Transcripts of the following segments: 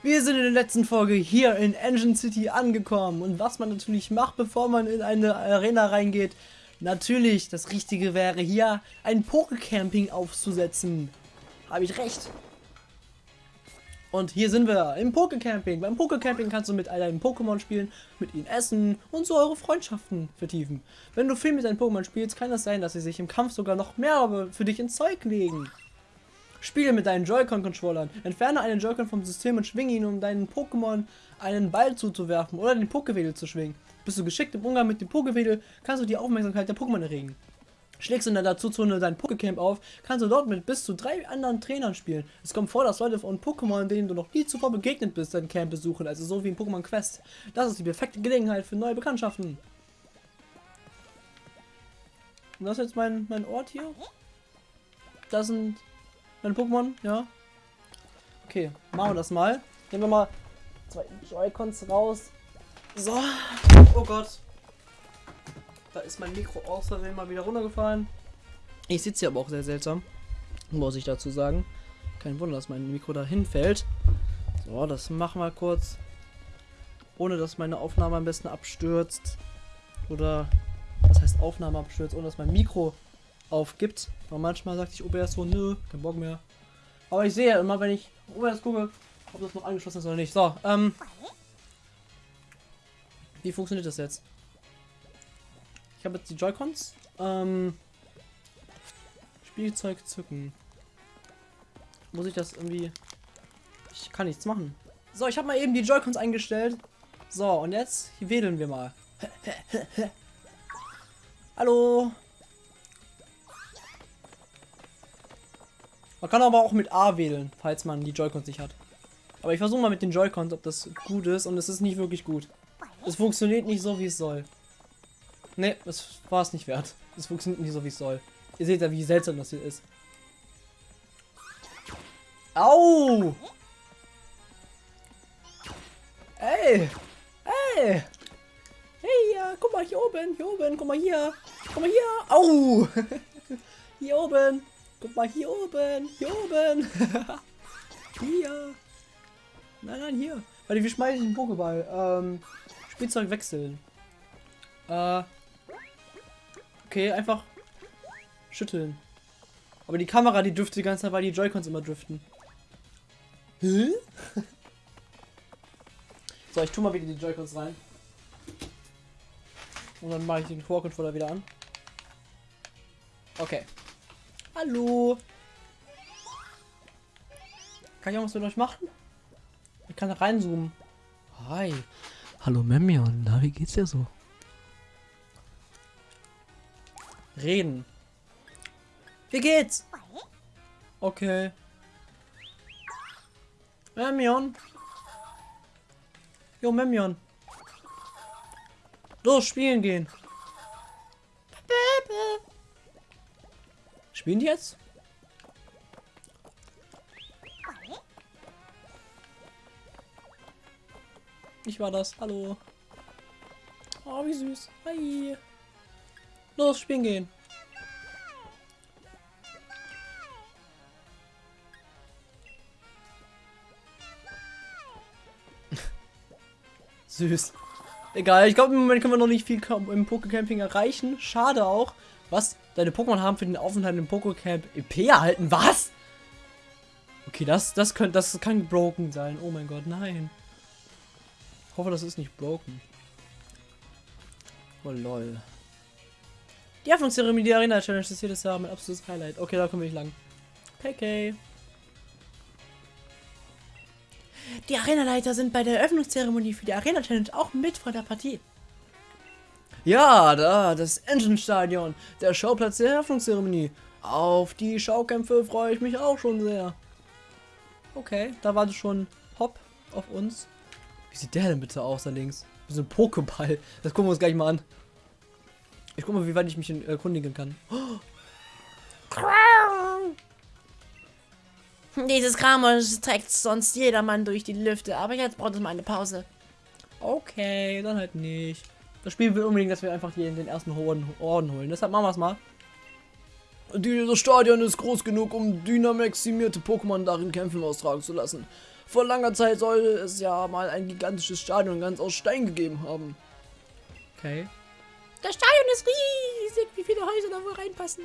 Wir sind in der letzten Folge hier in Engine City angekommen und was man natürlich macht, bevor man in eine Arena reingeht, natürlich das Richtige wäre hier ein Pokecamping aufzusetzen. Habe ich recht? Und hier sind wir im Pokecamping. Beim Pokecamping kannst du mit all deinen Pokémon spielen, mit ihnen essen und so eure Freundschaften vertiefen. Wenn du viel mit deinen Pokémon spielst, kann es sein, dass sie sich im Kampf sogar noch mehr für dich ins Zeug legen. Spiele mit deinen Joy-Con-Controllern. Entferne einen Joy-Con vom System und schwinge ihn, um deinen Pokémon einen Ball zuzuwerfen oder den Pokewedel zu schwingen. Bist du geschickt im Umgang mit dem Pokewedel, kannst du die Aufmerksamkeit der Pokémon erregen. Schlägst du in der Dazuzone dein Pokécamp auf, kannst du dort mit bis zu drei anderen Trainern spielen. Es kommt vor, dass Leute von Pokémon, denen du noch nie zuvor begegnet bist, dein Camp besuchen, also so wie in Pokémon Quest. Das ist die perfekte Gelegenheit für neue Bekanntschaften. Und das ist jetzt mein, mein Ort hier. Das sind meine Pokémon, ja. Okay, machen wir das mal. Nehmen wir mal zwei Joy-Cons raus. So. Oh Gott. Da ist mein Mikro außerdem mal wieder runtergefallen. Ich sitze hier aber auch sehr seltsam. Muss ich dazu sagen. Kein Wunder, dass mein Mikro da hinfällt. So, das machen wir kurz. Ohne dass meine Aufnahme am besten abstürzt. Oder, was heißt Aufnahme abstürzt? Ohne dass mein Mikro aufgibt. Aber manchmal sagt sich OBS so, nö, kein Bock mehr. Aber ich sehe immer, wenn ich OBS gucke, ob das noch angeschlossen ist oder nicht. So, ähm. Wie funktioniert das jetzt? Ich habe jetzt die Joy-Cons. Ähm. Spielzeug zücken. Muss ich das irgendwie... Ich kann nichts machen. So, ich habe mal eben die Joy-Cons eingestellt. So, und jetzt wedeln wir mal. Hallo. Man kann aber auch mit A wählen, falls man die Joy-Cons nicht hat. Aber ich versuche mal mit den Joy-Cons, ob das gut ist. Und es ist nicht wirklich gut. Es funktioniert nicht so, wie es soll. Ne, das war es nicht wert. Es funktioniert nicht so, wie es soll. Ihr seht ja, wie seltsam das hier ist. Au! Ey! Ey! Hey, ja, guck mal hier oben, hier oben, guck mal hier. Guck mal hier. Au! hier oben. Guck mal hier oben, hier oben. hier. Nein, nein, hier. Warte, wie schmeiße ich den Pokéball? Ähm, Spielzeug wechseln. Äh. Okay, einfach schütteln. Aber die Kamera, die dürfte die ganze Zeit, weil die Joy-Cons immer driften. Hä? so, ich tue mal wieder die Joy-Cons rein. Und dann mache ich den Core-Controller wieder an. Okay. Hallo. Kann ich auch was mit euch machen? Ich kann da reinzoomen. Hi. Hallo Memion, na, wie geht's dir so? Reden. Wie geht's? Okay. Memion. Jo, Memion. Los, spielen gehen. Spielen die jetzt? Ich war das. Hallo. Oh, wie süß. Hi. Los, spielen gehen. süß. Egal, ich glaube im Moment können wir noch nicht viel im Pokecamping erreichen. Schade auch. Was? Deine Pokémon haben für den Aufenthalt im Pokecamp EP erhalten? Was? Okay, das, das, könnte, das kann broken sein. Oh mein Gott, nein. Ich hoffe, das ist nicht broken. Oh lol. Die Eröffnungszeremonie der Arena Challenge ist jedes Jahr mein absolutes Highlight. Okay, da komme ich lang. PK. Die Arenaleiter sind bei der Eröffnungszeremonie für die Arena Challenge auch mit vor der Partie. Ja, da, das Engine-Stadion, der Schauplatz der Eröffnungszeremonie. Auf die Schaukämpfe freue ich mich auch schon sehr. Okay, da war schon Hopp auf uns. Wie sieht der denn bitte aus da links? Wie so ein Pokéball. Das gucken wir uns gleich mal an. Ich guck mal, wie weit ich mich erkundigen kann. Dieses Kram trägt sonst jedermann durch die Lüfte, aber jetzt braucht es mal eine Pause. Okay, dann halt nicht. Das Spiel will unbedingt, dass wir einfach hier in den ersten Orden, Orden holen. Deshalb machen wir es mal. Dieses Stadion ist groß genug, um dynamaximierte Pokémon darin kämpfen austragen zu lassen. Vor langer Zeit soll es ja mal ein gigantisches Stadion ganz aus Stein gegeben haben. Okay. Das Stadion ist riesig. Wie viele Häuser da wohl reinpassen?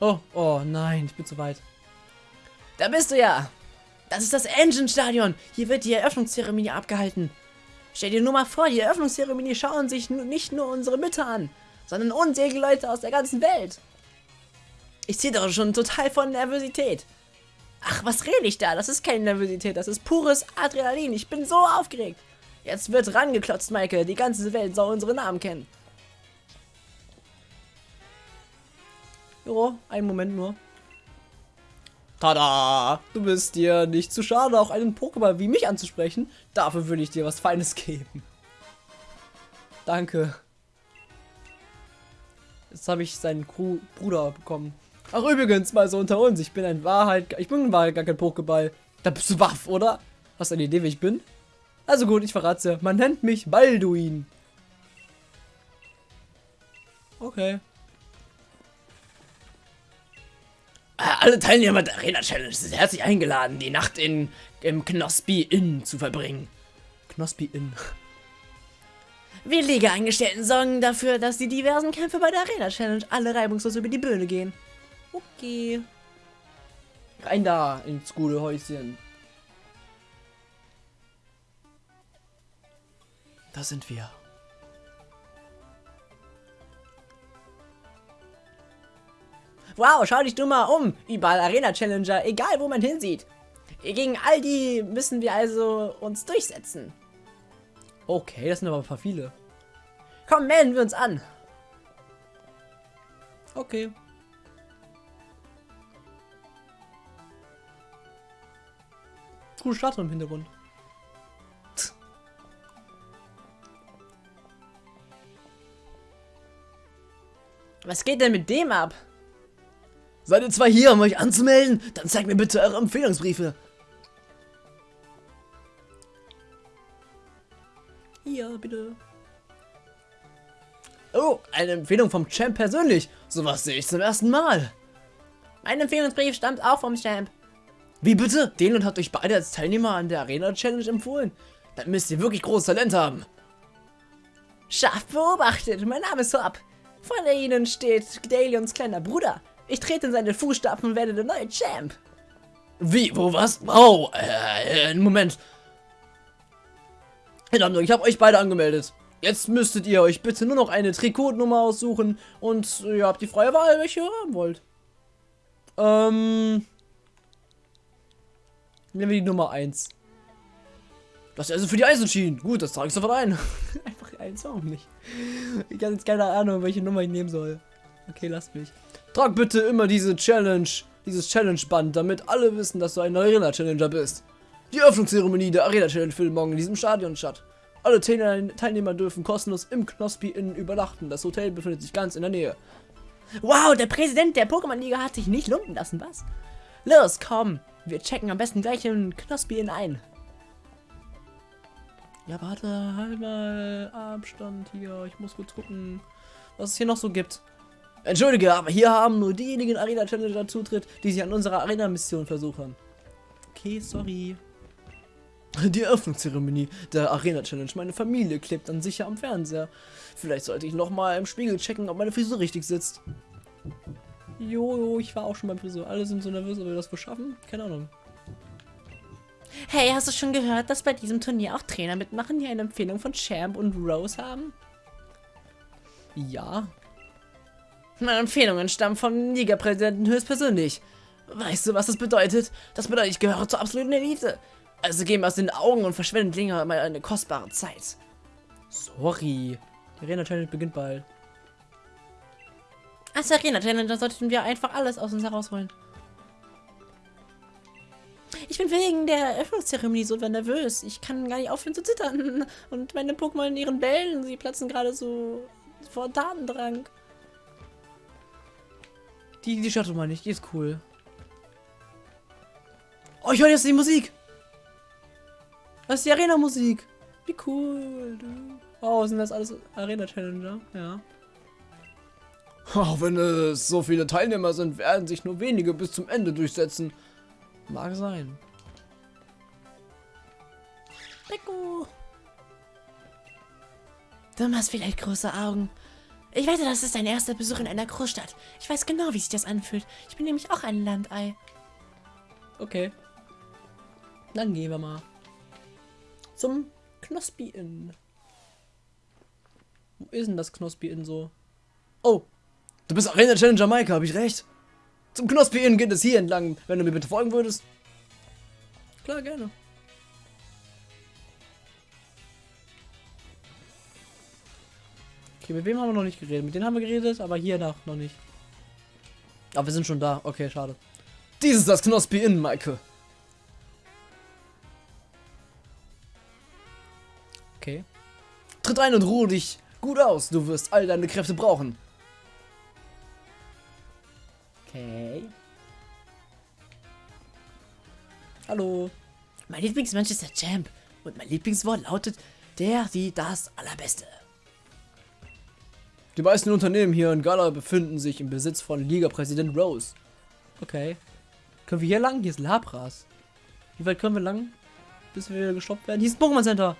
Oh, oh nein, ich bin zu weit. Da bist du ja. Das ist das Engine-Stadion. Hier wird die Eröffnungszeremonie abgehalten. Stell dir nur mal vor, die Eröffnungszeremonie schauen sich nicht nur unsere Mütter an, sondern unzählige Leute aus der ganzen Welt. Ich ziehe doch schon total von Nervosität. Ach, was rede ich da? Das ist keine Nervosität, das ist pures Adrenalin. Ich bin so aufgeregt. Jetzt wird rangeklotzt, Michael. Die ganze Welt soll unsere Namen kennen. Jo, einen Moment nur. Tada! Du bist dir nicht zu schade, auch einen Pokéball wie mich anzusprechen. Dafür würde ich dir was Feines geben. Danke. Jetzt habe ich seinen Cru Bruder bekommen. Ach übrigens, mal so unter uns, ich bin ein Wahrheit, ich bin in Wahrheit gar kein Pokéball. Da bist du waff, oder? Hast du eine Idee, wer ich bin? Also gut, ich verrate dir. Man nennt mich Balduin. Okay. Alle Teilnehmer der Arena Challenge sind herzlich eingeladen, die Nacht in, im Knospi Inn zu verbringen. Knospi in. Wir Liga-Eingestellten sorgen dafür, dass die diversen Kämpfe bei der Arena Challenge alle reibungslos über die Bühne gehen. Okay. Rein da ins gute Häuschen. Da sind wir. Wow, schau dich nur mal um. Überall Arena Challenger, egal wo man hinsieht. Gegen all die müssen wir also uns durchsetzen. Okay, das sind aber ein paar viele. Komm, melden wir uns an. Okay. Cool Statue im Hintergrund. Was geht denn mit dem ab? Seid ihr zwei hier, um euch anzumelden? Dann zeigt mir bitte eure Empfehlungsbriefe. Hier, bitte. Oh, eine Empfehlung vom Champ persönlich. Sowas sehe ich zum ersten Mal. Mein Empfehlungsbrief stammt auch vom Champ. Wie bitte? Den und hat euch beide als Teilnehmer an der Arena Challenge empfohlen? Dann müsst ihr wirklich großes Talent haben. Scharf beobachtet, mein Name ist Hop. Vor Ihnen steht Dalions kleiner Bruder. Ich trete in seine Fußstapfen und werde der neue Champ. Wie? Wo? Was? Oh, äh, Moment. In Ordnung, ich habe euch beide angemeldet. Jetzt müsstet ihr euch bitte nur noch eine Trikotnummer aussuchen und ihr habt die freie Wahl, welche ihr haben wollt. Ähm. Nehmen wir die Nummer 1. Das ist also für die Eisenschienen. Gut, das trage ich sofort ein. Einfach eins, warum nicht? Ich habe jetzt keine Ahnung, welche Nummer ich nehmen soll. Okay, lasst mich. Trag bitte immer diese Challenge, dieses Challenge-Band, damit alle wissen, dass du ein Arena-Challenger bist. Die Öffnungszeremonie der Arena-Challenge findet morgen in diesem Stadion statt. Alle Teilne- Teilnehmer dürfen kostenlos im Knospi Inn übernachten. Das Hotel befindet sich ganz in der Nähe. Wow, der Präsident der Pokémon-Liga hat sich nicht lumpen lassen, was? Los, komm. Wir checken am besten gleich in Knospi Inn ein. Ja, warte, halt mal Abstand hier. Ich muss gut gucken, was es hier noch so gibt. Entschuldige, aber hier haben nur diejenigen Arena-Challenger Zutritt, die sich an unserer Arena-Mission versuchen. Okay, sorry. Die Eröffnungszeremonie der Arena-Challenge. Meine Familie klebt dann sicher am Fernseher. Vielleicht sollte ich nochmal im Spiegel checken, ob meine Frisur richtig sitzt. Jojo, ich war auch schon beim Friseur. Alle sind so nervös, ob wir das wohl schaffen? Keine Ahnung. Hey, hast du schon gehört, dass bei diesem Turnier auch Trainer mitmachen, die eine Empfehlung von Champ und Rose haben? Ja. Meine Empfehlungen stammen vom Ligapräsidenten höchstpersönlich. Weißt du, was das bedeutet? Das bedeutet, ich gehöre zur absoluten Elite. Also geh mir aus den Augen und verschwendet länger mal eine kostbare Zeit. Sorry. Die Arena-Challenge beginnt bald. Als Arena-Challenger sollten wir einfach alles aus uns herausholen. Ich bin wegen der Eröffnungszeremonie so nervös. Ich kann gar nicht aufhören zu zittern. Und meine Pokémon in ihren Bällen, sie platzen gerade so vor Tatendrang. Die, die Shuttle meine ich, die ist cool. Oh, ich höre jetzt die Musik. Das ist die Arena-Musik. Wie cool. Oh, sind das alles Arena-Challenger? Ja. Auch wenn es so viele Teilnehmer sind, werden sich nur wenige bis zum Ende durchsetzen. Mag sein. Rico. Du machst vielleicht große Augen. Ich wette, das ist dein erster Besuch in einer Großstadt. Ich weiß genau, wie sich das anfühlt. Ich bin nämlich auch ein Landei. Okay. Dann gehen wir mal zum Knospi Inn. Wo ist denn das Knospi Inn so? Oh, du bist Arena Challenge Jamaika, habe ich recht? Zum Knospi Inn geht es hier entlang, wenn du mir bitte folgen würdest. Klar, gerne. Okay, mit wem haben wir noch nicht geredet? Mit denen haben wir geredet, aber hier nach noch nicht. Aber wir sind schon da. Okay, schade. Dies ist das Knospi Inn, Maike. Okay. Tritt ein und ruhe dich gut aus. Du wirst all deine Kräfte brauchen. Okay. Hallo. Mein Lieblingsmensch ist der Champ. Und mein Lieblingswort lautet der, die, das Allerbeste. Die meisten Unternehmen hier in Gala befinden sich im Besitz von Liga-Präsident Rose. Okay. Können wir hier lang? Hier ist Labras. Wie weit können wir lang? Bis wir wieder gestoppt werden? Hier ist ein Pokémon Center.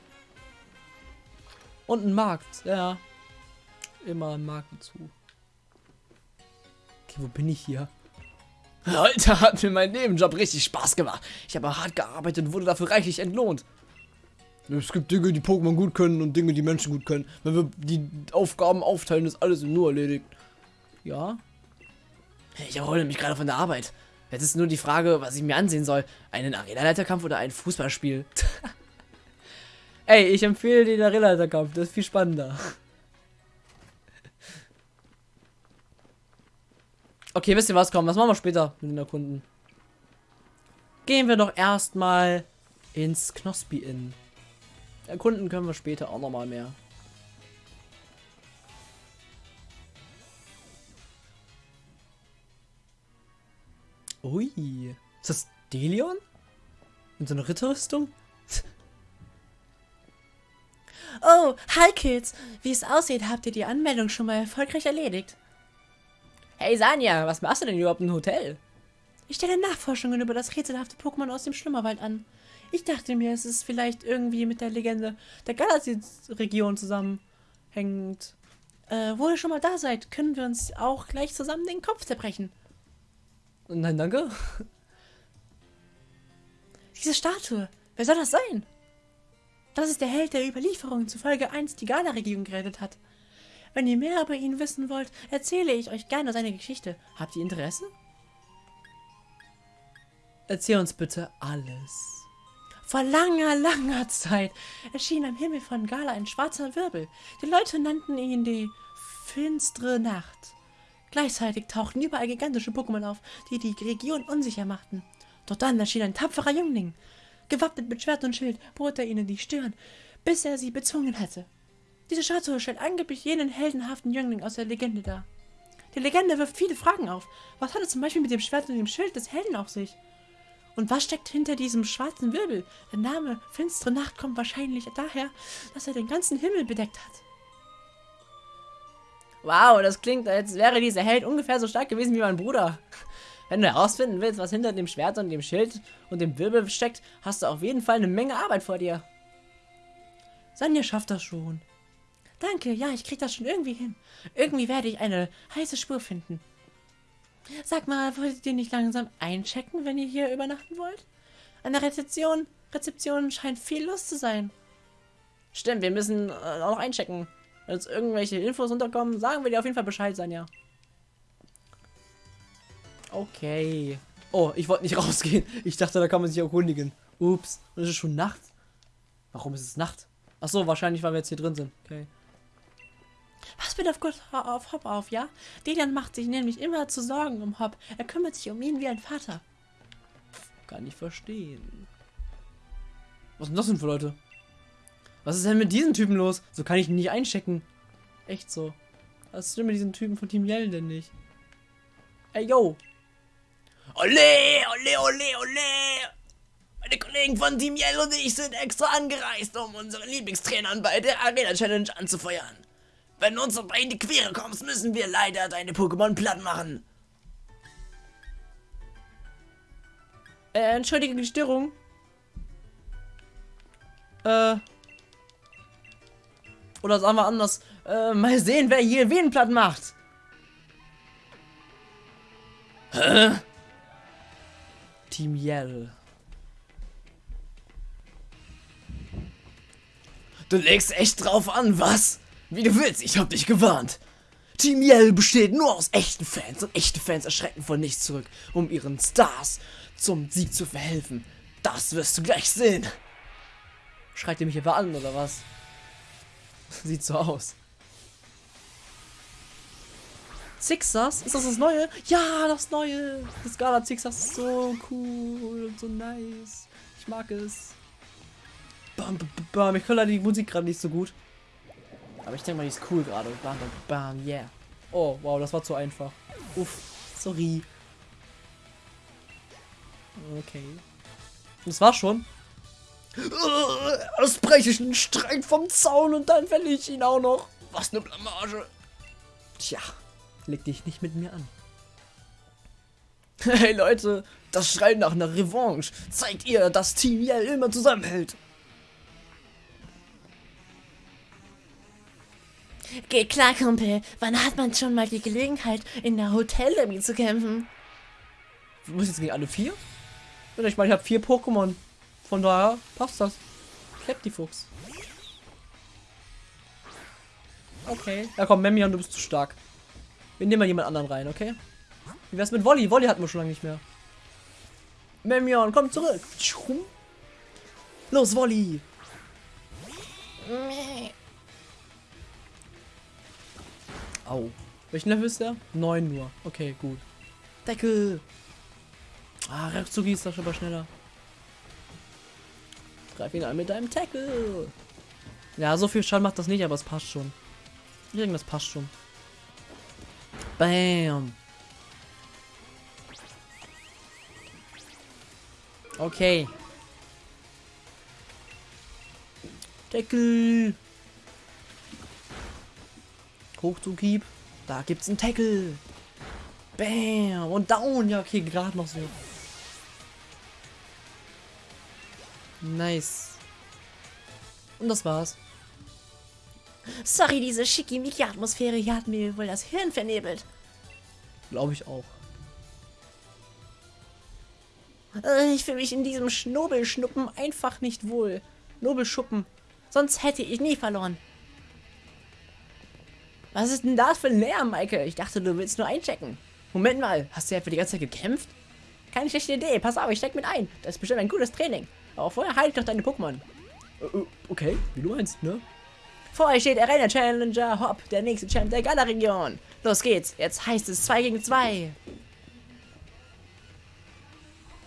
Und ein Markt. Ja. Immer ein Markt zu. Okay, wo bin ich hier? Alter, hat mir mein Nebenjob richtig Spaß gemacht. Ich habe hart gearbeitet und wurde dafür reichlich entlohnt. Es gibt Dinge, die Pokémon gut können und Dinge, die Menschen gut können. Wenn wir die Aufgaben aufteilen, ist alles nur erledigt. Ja. Ich erhole mich gerade von der Arbeit. Jetzt ist nur die Frage, was ich mir ansehen soll. Einen Arena-Leiterkampf oder ein Fußballspiel? Ey, ich empfehle den Arena-Leiterkampf. Das ist viel spannender. Okay, wisst ihr was? Komm, was machen wir später mit den Erkunden? Gehen wir doch erstmal ins Knospi Inn. Erkunden können wir später auch nochmal mehr. Ui. Ist das Delion? Mit so einer Ritterrüstung? Oh, hi Kids. Wie es aussieht, habt ihr die Anmeldung schon mal erfolgreich erledigt. Hey Sanja, was machst du denn überhaupt im Hotel? Ich stelle Nachforschungen über das rätselhafte Pokémon aus dem Schlummerwald an. Ich dachte mir, es ist vielleicht irgendwie mit der Legende der Galaxy-Region zusammenhängend. Äh, wo ihr schon mal da seid, können wir uns auch gleich zusammen den Kopf zerbrechen. Nein, danke. Diese Statue, wer soll das sein? Das ist der Held, der Überlieferungen zufolge einst die Gala-Region gerettet hat. Wenn ihr mehr über ihn wissen wollt, erzähle ich euch gerne seine Geschichte. Habt ihr Interesse? Erzähl uns bitte alles. Vor langer, langer Zeit erschien am Himmel von Gala ein schwarzer Wirbel. Die Leute nannten ihn die finstere Nacht. Gleichzeitig tauchten überall gigantische Pokémon auf, die die Region unsicher machten. Doch dann erschien ein tapferer Jüngling. Gewappnet mit Schwert und Schild bohrte er ihnen die Stirn, bis er sie bezwungen hatte. Diese Statue stellt angeblich jenen heldenhaften Jüngling aus der Legende dar. Die Legende wirft viele Fragen auf. Was hat es zum Beispiel mit dem Schwert und dem Schild des Helden auf sich? Und was steckt hinter diesem schwarzen Wirbel? Der Name Finstere Nacht kommt wahrscheinlich daher, dass er den ganzen Himmel bedeckt hat. Wow, das klingt, als wäre dieser Held ungefähr so stark gewesen wie mein Bruder. Wenn du herausfinden willst, was hinter dem Schwert und dem Schild und dem Wirbel steckt, hast du auf jeden Fall eine Menge Arbeit vor dir. Sanja schafft das schon. Danke, ja, ich krieg das schon irgendwie hin. Irgendwie werde ich eine heiße Spur finden. Sag mal, wolltet ihr nicht langsam einchecken, wenn ihr hier übernachten wollt? An der Rezeption, Rezeption scheint viel los zu sein. Stimmt, wir müssen äh, auch noch einchecken. Wenn uns irgendwelche Infos unterkommen, sagen wir dir auf jeden Fall Bescheid, Sanja. Okay. Oh, ich wollte nicht rausgehen. Ich dachte, da kann man sich erkundigen. Ups. Und es ist schon Nacht. Warum ist es Nacht? Ach so, wahrscheinlich, weil wir jetzt hier drin sind. Okay. Pass bitte auf, Gott, auf Hop auf, ja? Delan macht sich nämlich immer zu Sorgen um Hop. Er kümmert sich um ihn wie ein Vater. Kann ich verstehen. Was sind das denn für Leute? Was ist denn mit diesen Typen los? So kann ich ihn nicht einchecken. Echt so. Was stimmt mit diesen Typen von Team Yell denn nicht? Ey, yo. Ole, ole, ole, ole. Meine Kollegen von Team Yell und ich sind extra angereist, um unsere Lieblingstrainern bei der Arena Challenge anzufeuern. Wenn du uns dabei in die Quere kommst, müssen wir leider deine Pokémon platt machen. Äh, entschuldige die Störung. Äh. Oder sagen wir anders. Äh, mal sehen, wer hier wen platt macht. Hä? Team Yell. Du legst echt drauf an, was? Wie du willst, ich hab dich gewarnt. Team Yell besteht nur aus echten Fans und echte Fans erschrecken von nichts zurück, um ihren Stars zum Sieg zu verhelfen. Das wirst du gleich sehen. Schreit ihr mich etwa an, oder was? Sieht so aus. Zixas? Ist das das Neue? Ja, das Neue! Das Gala Zixas ist so cool und so nice. Ich mag es. Bam, bam, bam. Ich höre leider die Musik gerade nicht so gut. Aber ich denke mal, die ist cool gerade. Bam, bam, bam, yeah. Oh, wow, das war zu einfach. Uff, sorry. Okay. Das war schon. Erst breche ich einen Streit vom Zaun und dann fälle ich ihn auch noch. Was eine Blamage. Tja, leg dich nicht mit mir an. Hey Leute, das Schreien nach einer Revanche zeigt ihr, dass Team Yell immer zusammenhält. Geht klar, Kumpel. Wann hat man schon mal die Gelegenheit, in der Hotellobby zu kämpfen? Du musst jetzt gegen alle vier? Ich meine, ich habe vier Pokémon. Von daher passt das. Fuchs. Okay. Ja komm, Memion, du bist zu stark. Wir nehmen mal jemand anderen rein, okay? Wie wär's mit Wolli? Wolli hatten wir schon lange nicht mehr. Memion, komm zurück. Los, Wolli. Au. Welchen Level ist der? 9 nur. Okay, gut. Deckel. Ah, Rekzugi ist doch schon mal schneller. Greif ihn an mit deinem Tackle. Ja, so viel Schaden macht das nicht, aber es passt schon. Ich denke, das passt schon. Bam. Okay. Tackle. Hoch zu Keep. Da gibt's einen Tackle. Bam. Und down. Ja, okay, gerade noch so. Nice. Und das war's. Sorry, diese schickimicki-Atmosphäre hier hat mir wohl das Hirn vernebelt. Glaube ich auch. Äh, Ich fühle mich in diesem Schnobelschnuppen einfach nicht wohl. Nobelschuppen. Sonst hätte ich nie verloren. Was ist denn das für ein Lärm, Maike? Ich dachte, du willst nur einchecken. Moment mal, hast du ja für die ganze Zeit gekämpft? Keine schlechte Idee. Pass auf, ich steck mit ein. Das ist bestimmt ein gutes Training. Aber vorher ich doch deine Pokémon. Äh, äh, okay, wie du meinst, ne? Vor euch steht Arena Challenger Hop, der nächste Champ der Gala-Region. Los geht's. Jetzt heißt es 2 gegen 2.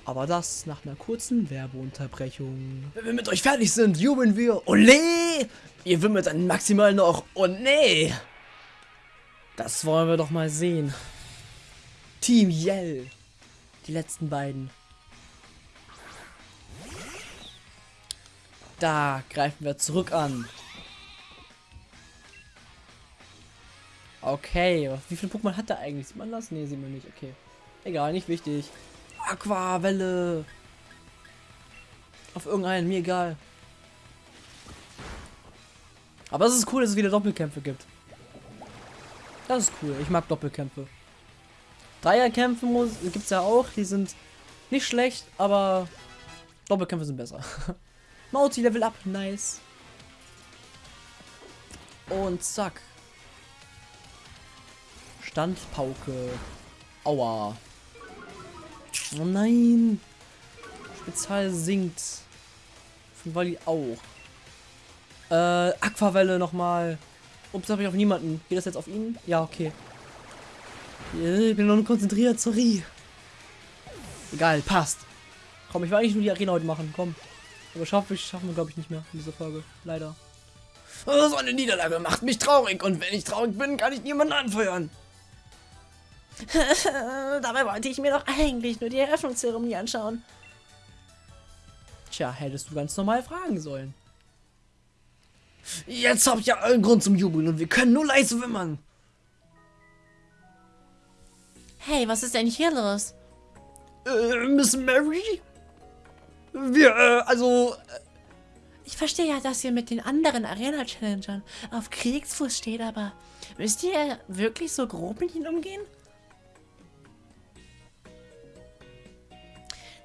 Aber das nach einer kurzen Werbeunterbrechung. Wenn wir mit euch fertig sind, jubeln wir. Ole! Ihr wimmelt dann maximal noch. Oh nee! Das wollen wir doch mal sehen. Team Yell. Die letzten beiden. Da greifen wir zurück an. Okay, wie viele Pokémon hat er eigentlich? Sieht man das? Ne, sieht man nicht. Okay. Egal, nicht wichtig. Aquavelle. Auf irgendeinen, mir egal. Aber es ist cool, dass es wieder Doppelkämpfe gibt. Das ist cool. Ich mag Doppelkämpfe. Dreierkämpfe gibt es ja auch. Die sind nicht schlecht, aber Doppelkämpfe sind besser. Mauzi Level up. Nice. Und zack. Standpauke. Aua. Oh nein. Spezial sinkt. Von Wally auch. Äh, Aquavelle nochmal. Ups, habe ich auf niemanden. Geht das jetzt auf ihn? Ja, okay. Ich bin noch konzentriert, sorry. Egal, passt. Komm, ich will eigentlich nur die Arena heute machen, komm. Aber schaffe ich, schaffen wir glaube ich nicht mehr in dieser Folge. Leider. Oh, so eine Niederlage macht mich traurig und wenn ich traurig bin, kann ich niemanden anfeuern. Dabei wollte ich mir doch eigentlich nur die Eröffnungszeremonie anschauen. Tja, hättest du ganz normal fragen sollen. Jetzt habt ihr allen Grund zum Jubeln und wir können nur leise wimmern. Hey, was ist denn hier los? Äh, Miss Mary? Wir, äh, also... Ich verstehe ja, dass ihr mit den anderen Arena-Challengern auf Kriegsfuß steht, aber müsst ihr wirklich so grob mit ihnen umgehen?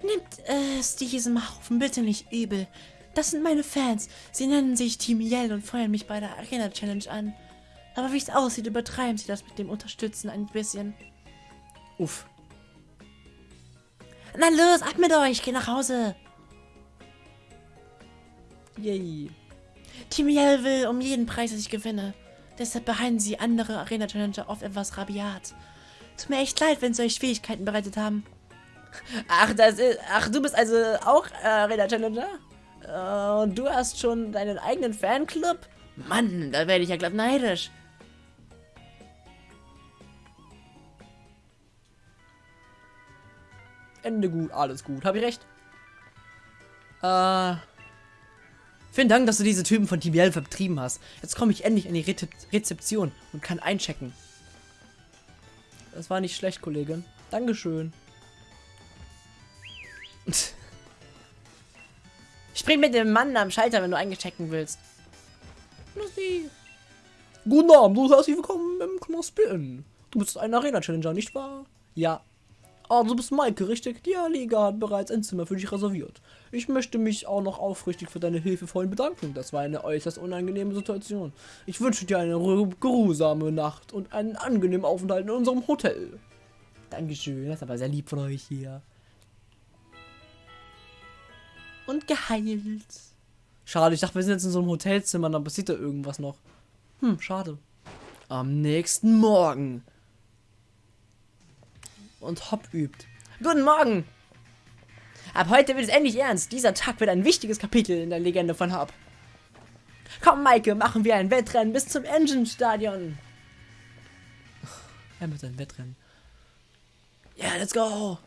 Nehmt es diesem Haufen bitte nicht übel. Das sind meine Fans. Sie nennen sich Team Yell und feuern mich bei der Arena Challenge an. Aber wie es aussieht, übertreiben sie das mit dem Unterstützen ein bisschen. Uff. Na los, ab mit euch, geh nach Hause. Yay. Team Yell will um jeden Preis, dass ich gewinne. Deshalb behandeln sie andere Arena Challenger oft etwas rabiat. Tut mir echt leid, wenn sie euch Schwierigkeiten bereitet haben. Ach, das ist. Ach, du bist also auch äh, Arena Challenger? Äh, und du hast schon deinen eigenen Fanclub? Mann, da werde ich ja glatt neidisch. Ende gut, alles gut. Hab ich recht? Äh. Vielen Dank, dass du diese Typen von TBL vertrieben hast. Jetzt komme ich endlich in die Rete Rezeption und kann einchecken. Das war nicht schlecht, Kollegin. Dankeschön. Spring mit dem Mann am Schalter, wenn du eingechecken willst. Guten Abend, du herzlich willkommen im Knospi Du bist ein Arena-Challenger, nicht wahr? Ja. Ah, du bist Maike, richtig? Die Liga hat bereits ein Zimmer für dich reserviert. Ich möchte mich auch noch aufrichtig für deine hilfevollen bedanken. Das war eine äußerst unangenehme Situation. Ich wünsche dir eine geruhsame Nacht und einen angenehmen Aufenthalt in unserem Hotel. Dankeschön, das ist aber sehr lieb von euch hier und geheilt. Schade, ich dachte, wir sind jetzt in so einem Hotelzimmer, dann passiert da irgendwas noch. Hm, schade. Am nächsten Morgen. Und Hopp übt. Guten Morgen! Ab heute wird es endlich ernst. Dieser Tag wird ein wichtiges Kapitel in der Legende von Hopp. Komm, Maike, machen wir ein Wettrennen bis zum Engine-Stadion. Er mit seinem Wettrennen. Ja, yeah, let's go!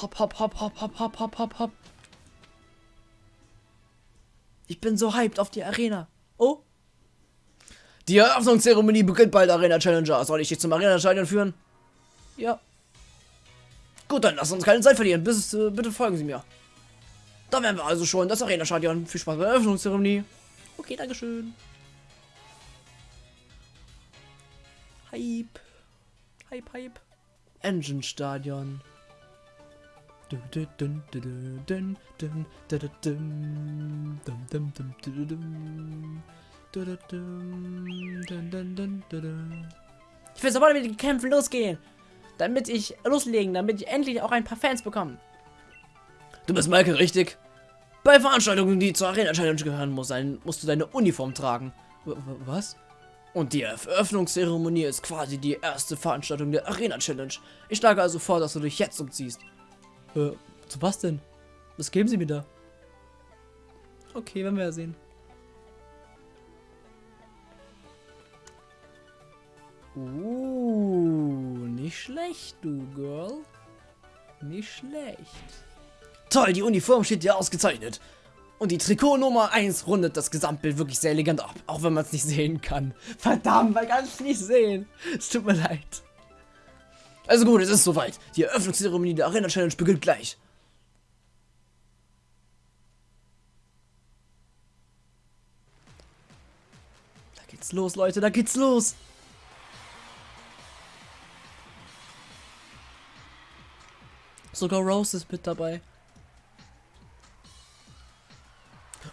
Hopp, hopp, hopp, hopp, hopp, hopp, hopp, hopp. Ich bin so hyped auf die Arena. Oh. Die Eröffnungszeremonie beginnt bald, Arena Challenger. Soll ich dich zum Arena-Stadion führen? Ja. Gut, dann lass uns keine Zeit verlieren. Bis, äh, bitte folgen Sie mir. Da wären wir also schon. Das Arena-Stadion. Viel Spaß bei der Eröffnungszeremonie. Okay, Dankeschön. Hype. Hype, Hype. Engine-Stadion. Ich will sofort mit den Kämpfen losgehen. Damit ich loslegen, damit ich endlich auch ein paar Fans bekomme. Du bist Michael, richtig? Bei Veranstaltungen, die zur Arena Challenge gehören, muss ein, musst du deine Uniform tragen. W was? Und die Eröffnungszeremonie ist quasi die erste Veranstaltung der Arena Challenge. Ich schlage also vor, dass du dich jetzt umziehst. Äh, zu was denn? Was geben sie mir da? Okay, werden wir ja sehen. Uh, nicht schlecht, du Girl. Nicht schlecht. Toll, die Uniform steht dir ausgezeichnet. Und die Trikot Nummer 1 rundet das Gesamtbild wirklich sehr elegant ab, auch wenn man es nicht sehen kann. Verdammt, man kann es nicht sehen. Es tut mir leid. Also gut, es ist soweit. Die Eröffnungszeremonie der Arena Challenge beginnt gleich. Da geht's los, Leute, da geht's los. Sogar Rose ist mit dabei.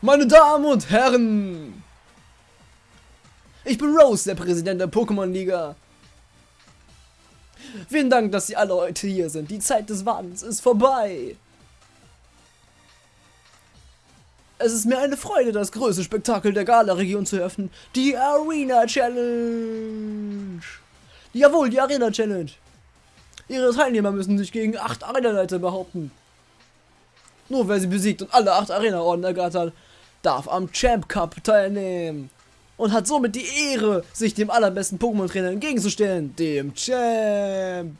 Meine Damen und Herren! Ich bin Rose, der Präsident der Pokémon-Liga. Vielen Dank, dass Sie alle heute hier sind. Die Zeit des Wartens ist vorbei. Es ist mir eine Freude, das größte Spektakel der Gala-Region zu eröffnen. Die Arena Challenge. Jawohl, die Arena Challenge. Ihre Teilnehmer müssen sich gegen acht Arena-Leiter behaupten. Nur wer sie besiegt und alle acht Arena-Orden ergattert, darf am Champ Cup teilnehmen. Und hat somit die Ehre, sich dem allerbesten Pokémon-Trainer entgegenzustellen, dem Champ.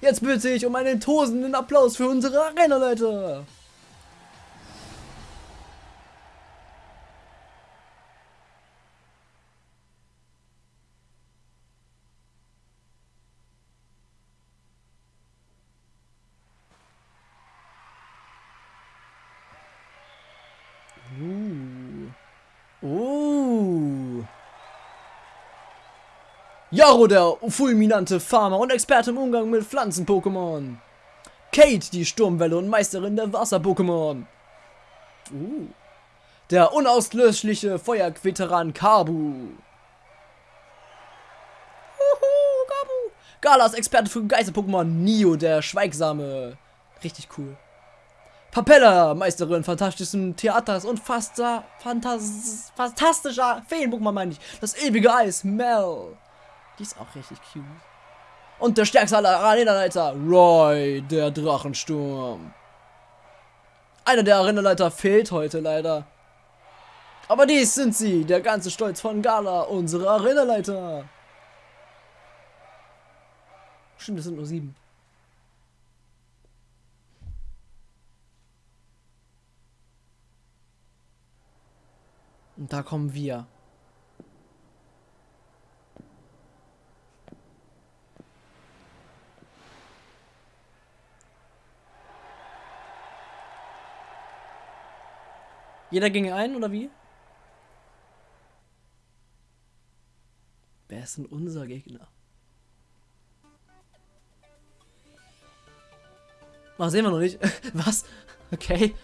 Jetzt bitte ich um einen tosenden Applaus für unsere Arena-Leiter. Jaro, der fulminante Farmer und Experte im Umgang mit Pflanzen-Pokémon. Kate, die Sturmwelle und Meisterin der Wasser-Pokémon. Uh. Der unauslöschliche Feuerveteran Kabu. Uhu, Kabu. Galas Experte für Geister-Pokémon Nio, der Schweigsame. Richtig cool. Papella, Meisterin fantastischen Theaters und fasta, fantas, fantastischer Feen-Pokémon meine ich. Das ewige Eis, Mel. Die ist auch richtig cute. Und der stärkste aller Arenaleiter, Roy, der Drachensturm. Einer der Arenaleiter fehlt heute leider. Aber dies sind sie, der ganze Stolz von Gala, unsere Arenaleiter. Stimmt, es sind nur sieben. Und da kommen wir. Jeder ging ein, oder wie? Wer ist denn unser Gegner? Ach, sehen wir noch nicht. Was? Okay.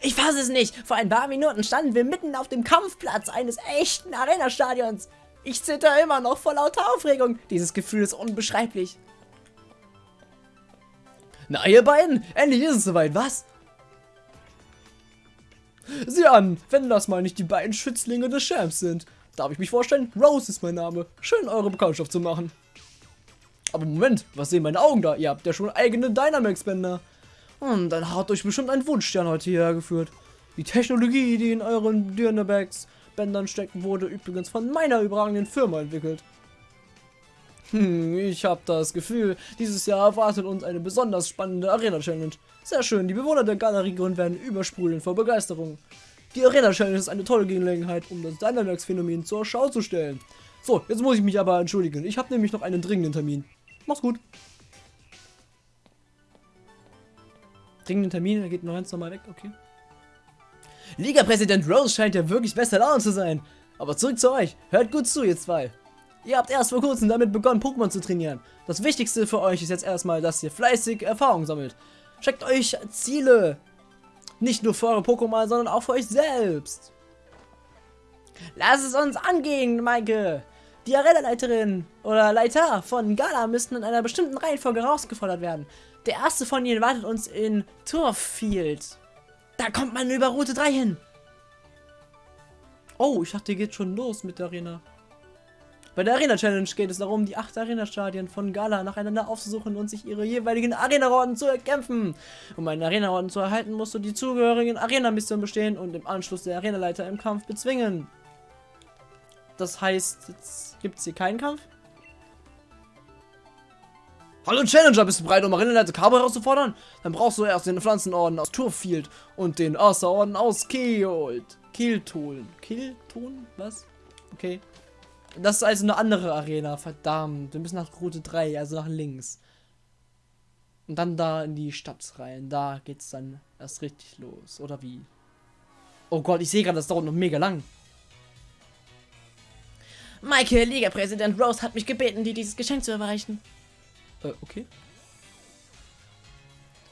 Ich fasse es nicht. Vor ein paar Minuten standen wir mitten auf dem Kampfplatz eines echten Arena-Stadions. Ich zitter immer noch vor lauter Aufregung. Dieses Gefühl ist unbeschreiblich. Na, ihr beiden, endlich ist es soweit, was? Sieh an, wenn das mal nicht die beiden Schützlinge des Champs sind. Darf ich mich vorstellen? Rose ist mein Name. Schön, eure Bekanntschaft zu machen. Aber Moment, was sehen meine Augen da? Ihr habt ja schon eigene Dynamax-Bänder. Und dann hat euch bestimmt ein Wunschstern heute hierher geführt. Die Technologie, die in euren Dynamax Bändern steckt, wurde übrigens von meiner überragenden Firma entwickelt. Hm, ich habe das Gefühl, dieses Jahr erwartet uns eine besonders spannende Arena-Challenge. Sehr schön, die Bewohner der Galeriegrund werden übersprudeln vor Begeisterung. Die Arena-Challenge ist eine tolle Gelegenheit, um das Dynamax-Phänomen zur Schau zu stellen. So, jetzt muss ich mich aber entschuldigen. Ich habe nämlich noch einen dringenden Termin. Mach's gut. Dringenden Termin, er geht noch ganz normal weg, okay. Liga-Präsident Rose scheint ja wirklich besser Laune zu sein. Aber zurück zu euch. Hört gut zu, ihr zwei. Ihr habt erst vor kurzem damit begonnen, Pokémon zu trainieren. Das Wichtigste für euch ist jetzt erstmal, dass ihr fleißig Erfahrung sammelt. Checkt euch Ziele. Nicht nur für eure Pokémon, sondern auch für euch selbst. Lass es uns angehen, Maike. Die Arena-Leiterin oder Leiter von Gala müssten in einer bestimmten Reihenfolge herausgefordert werden. Der erste von ihnen wartet uns in Turfield. Da kommt man über Route 3 hin. Oh, ich dachte, ihr geht schon los mit der Arena. Bei der Arena Challenge geht es darum, die acht Arena-Stadien von Gala nacheinander aufzusuchen und sich ihre jeweiligen Arena-Rotten zu erkämpfen. Um einen Arena-Rotten zu erhalten, musst du die zugehörigen Arena-Missionen bestehen und im Anschluss der Arena-Leiter im Kampf bezwingen. Das heißt, jetzt gibt es hier keinen Kampf? Hallo Challenger, bist du bereit, um Arena-Leiter Cabo herauszufordern? Dann brauchst du erst den Pflanzenorden aus Turfield und den Asa-Orden aus Keold. Kilton. Kilton? Was? Okay. Das ist also eine andere Arena, verdammt. Wir müssen nach Route 3, also nach links. Und dann da in die Stadt rein. Da geht's dann erst richtig los. Oder wie? Oh Gott, ich sehe gerade, das dauert noch mega lang. Michael, Liga-Präsident Rose hat mich gebeten, dir dieses Geschenk zu erreichen. Äh, okay.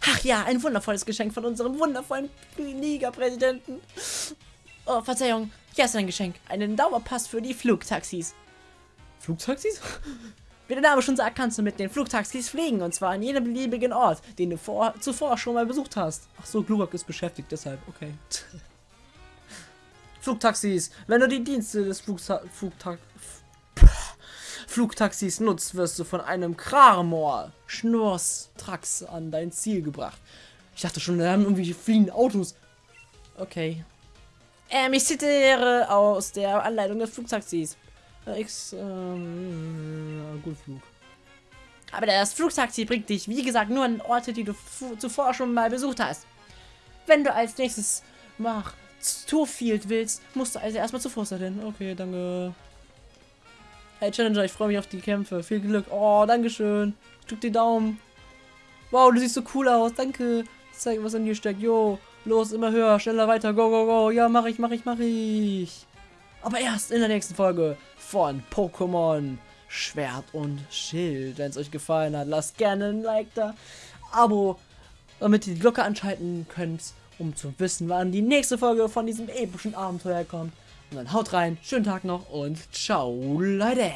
Ach ja, ein wundervolles Geschenk von unserem wundervollen Liga-Präsidenten. Oh, Verzeihung. Hier ist ein Geschenk. Einen Dauerpass für die Flugtaxis. Flugtaxis? Wie der Name schon sagt, kannst du mit den Flugtaxis fliegen. Und zwar an jedem beliebigen Ort, den du vor, zuvor schon mal besucht hast. Ach so, Glurak ist beschäftigt, deshalb. Okay. Flugtaxis. Wenn du die Dienste des Flugta Flugta Flugtaxis nutzt, wirst du von einem Kramor Schnurstrax an dein Ziel gebracht. Ich dachte schon, da haben irgendwie fliegende Autos. Okay. Ähm, ich zitiere aus der Anleitung des Flugtaxis. Äh, X, ähm, gut Flug. Aber das Flugtaxi bringt dich, wie gesagt, nur an Orte, die du zuvor schon mal besucht hast. Wenn du als nächstes nach Turfield willst, musst du also erstmal zu Fuß dahin. Okay, danke. Hey Challenger, ich freue mich auf die Kämpfe. Viel Glück. Oh, dankeschön. Ich drück die Daumen. Wow, du siehst so cool aus. Danke. Zeig, was in dir steckt. Jo. Los, immer höher, schneller weiter, go, go, go. Ja, mach ich, mach ich, mach ich. Aber erst in der nächsten Folge von Pokémon Schwert und Schild. Wenn es euch gefallen hat, lasst gerne ein Like da, Abo, damit ihr die Glocke anschalten könnt, um zu wissen, wann die nächste Folge von diesem epischen Abenteuer kommt. Und dann haut rein, schönen Tag noch und ciao, Leute!